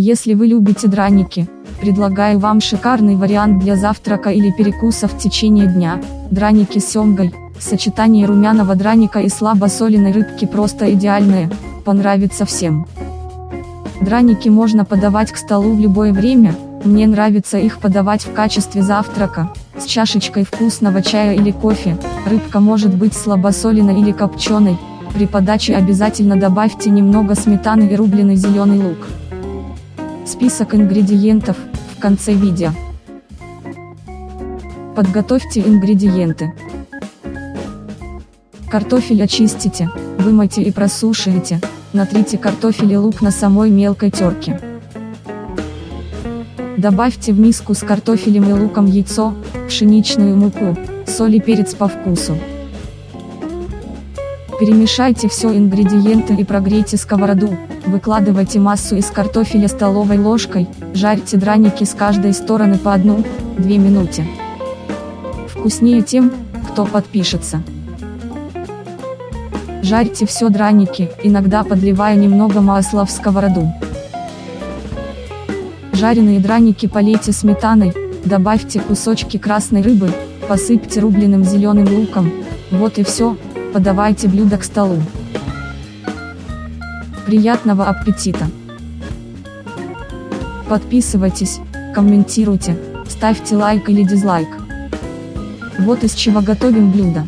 Если вы любите драники, предлагаю вам шикарный вариант для завтрака или перекуса в течение дня. Драники с семгой, сочетание румяного драника и слабосоленой рыбки просто идеальное, понравится всем. Драники можно подавать к столу в любое время, мне нравится их подавать в качестве завтрака, с чашечкой вкусного чая или кофе, рыбка может быть слабосоленой или копченой, при подаче обязательно добавьте немного сметаны и рубленый зеленый лук. Список ингредиентов, в конце видео. Подготовьте ингредиенты. Картофель очистите, вымойте и просушите, натрите картофель и лук на самой мелкой терке. Добавьте в миску с картофелем и луком яйцо, пшеничную муку, соль и перец по вкусу. Перемешайте все ингредиенты и прогрейте сковороду, выкладывайте массу из картофеля столовой ложкой, жарьте драники с каждой стороны по 1-2 минуте. Вкуснее тем, кто подпишется. Жарьте все драники, иногда подливая немного масла в сковороду. Жареные драники полейте сметаной, добавьте кусочки красной рыбы, посыпьте рубленым зеленым луком, вот и все, подавайте блюдо к столу. Приятного аппетита! Подписывайтесь, комментируйте, ставьте лайк или дизлайк. Вот из чего готовим блюдо.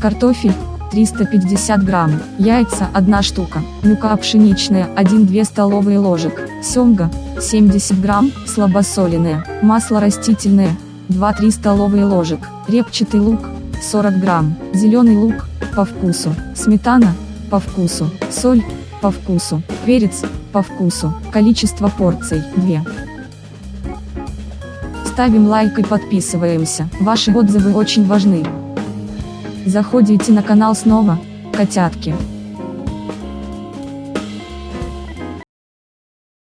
Картофель, 350 грамм, яйца 1 штука, мука пшеничная 1-2 столовые ложек, семга 70 грамм, слабосоленая, масло растительное 2-3 столовые ложек, репчатый лук 40 грамм, зеленый лук, по вкусу, сметана, по вкусу, соль, по вкусу, перец, по вкусу, количество порций, 2. Ставим лайк и подписываемся, ваши отзывы очень важны. Заходите на канал снова, котятки.